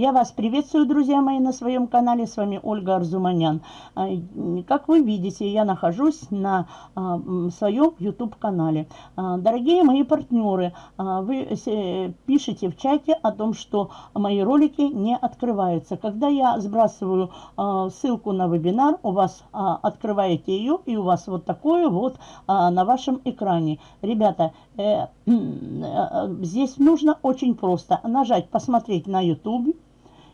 Я вас приветствую, друзья мои, на своем канале. С вами Ольга Арзуманян. А, как вы видите, я нахожусь на а, своем YouTube-канале. А, дорогие мои партнеры, вы пишете в чате о том, что мои ролики не открываются. Когда я сбрасываю ссылку на вебинар, у вас открываете ее, и у вас вот такое вот на вашем экране. Ребята, э, э, здесь нужно очень просто нажать «Посмотреть на YouTube»,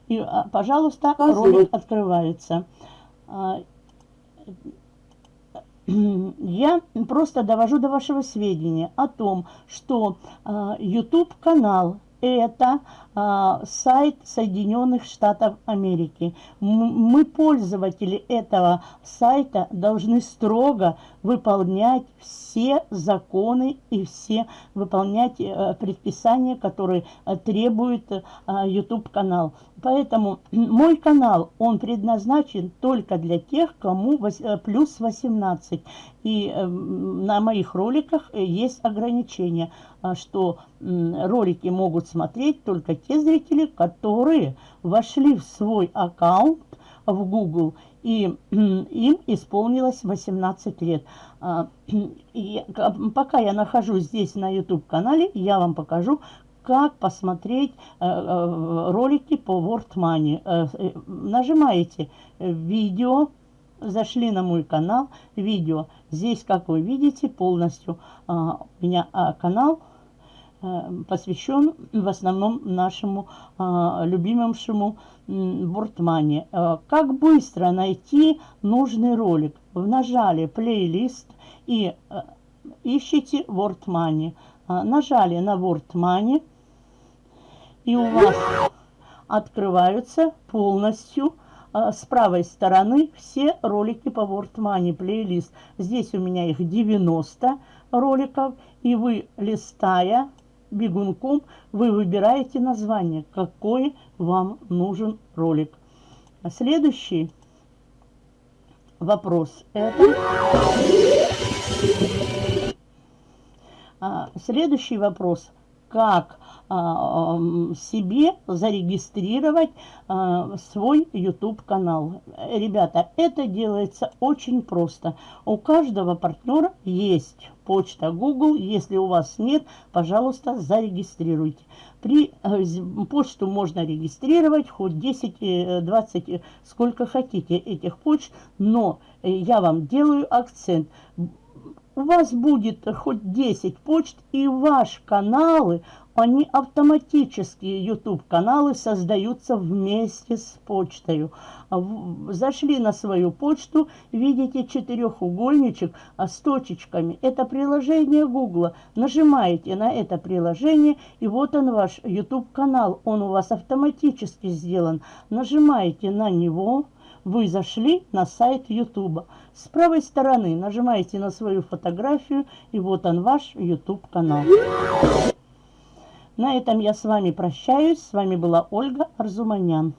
и, а, пожалуйста, ролик открывается. А, я просто довожу до вашего сведения о том, что а, YouTube-канал это а, сайт Соединенных Штатов Америки. Мы, пользователи этого сайта, должны строго выполнять все законы и все выполнять э, предписания, которые э, требует э, YouTube-канал. Поэтому мой канал, он предназначен только для тех, кому плюс 18. И на моих роликах есть ограничения, что ролики могут смотреть только те зрители, которые вошли в свой аккаунт в Google, и им исполнилось 18 лет. А, и пока я нахожусь здесь на YouTube-канале, я вам покажу, как посмотреть э, э, ролики по World Money. Э, нажимаете «Видео», зашли на мой канал, «Видео». Здесь, как вы видите, полностью а, у меня а, канал – посвящен в основном нашему а, любимому Бортмане. Э, как быстро найти нужный ролик? Нажали плейлист и ищите Word Money. Нажали на Word Money, и у вас открываются полностью с правой стороны все ролики по Word Money плейлист. Здесь у меня их 90 роликов, и вы, листая, бегунком вы выбираете название, какой вам нужен ролик. А следующий вопрос это... А, следующий вопрос. Как а, себе зарегистрировать а, свой YouTube канал. Ребята, это делается очень просто. У каждого партнера есть почта Google. Если у вас нет, пожалуйста, зарегистрируйте. При э, почту можно регистрировать хоть 10, 20, э, сколько хотите этих почт, но э, я вам делаю акцент у вас будет хоть 10 почт, и ваши каналы они автоматически, YouTube-каналы, создаются вместе с почтой. Зашли на свою почту, видите четырехугольничек а, с точечками. Это приложение Google. Нажимаете на это приложение, и вот он ваш YouTube-канал. Он у вас автоматически сделан. Нажимаете на него, вы зашли на сайт YouTube. С правой стороны нажимаете на свою фотографию, и вот он ваш YouTube-канал. На этом я с вами прощаюсь. С вами была Ольга Арзуманян.